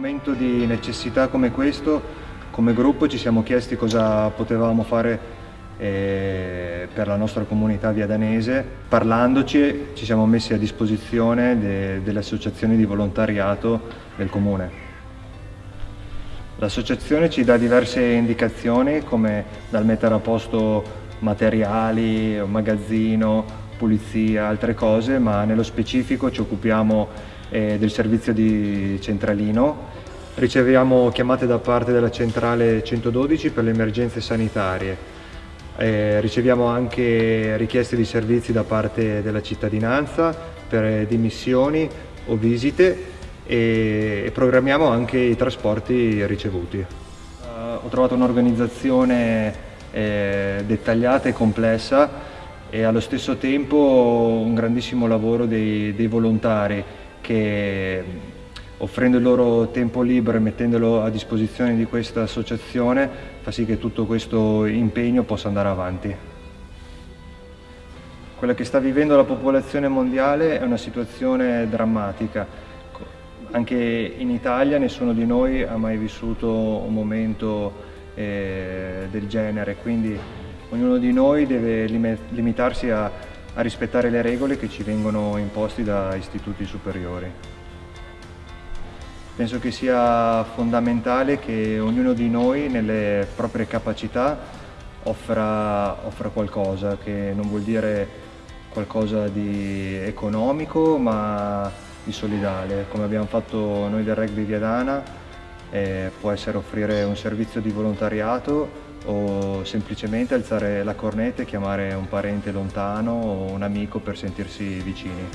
momento di necessità come questo, come gruppo ci siamo chiesti cosa potevamo fare eh, per la nostra comunità viadanese. Parlandoci ci siamo messi a disposizione de delle associazioni di volontariato del comune. L'associazione ci dà diverse indicazioni come dal mettere a posto materiali, magazzino, pulizia, altre cose, ma nello specifico ci occupiamo eh, del servizio di centralino. Riceviamo chiamate da parte della centrale 112 per le emergenze sanitarie. Eh, riceviamo anche richieste di servizi da parte della cittadinanza per dimissioni o visite e programmiamo anche i trasporti ricevuti. Uh, ho trovato un'organizzazione eh, dettagliata e complessa e allo stesso tempo un grandissimo lavoro dei, dei volontari che offrendo il loro tempo libero e mettendolo a disposizione di questa associazione fa sì che tutto questo impegno possa andare avanti. Quella che sta vivendo la popolazione mondiale è una situazione drammatica anche in Italia nessuno di noi ha mai vissuto un momento eh, del genere, quindi ognuno di noi deve limitarsi a, a rispettare le regole che ci vengono imposti da istituti superiori. Penso che sia fondamentale che ognuno di noi nelle proprie capacità offra, offra qualcosa, che non vuol dire qualcosa di economico, ma di solidale, come abbiamo fatto noi del rugby Viadana, eh, può essere offrire un servizio di volontariato o semplicemente alzare la cornetta e chiamare un parente lontano o un amico per sentirsi vicini.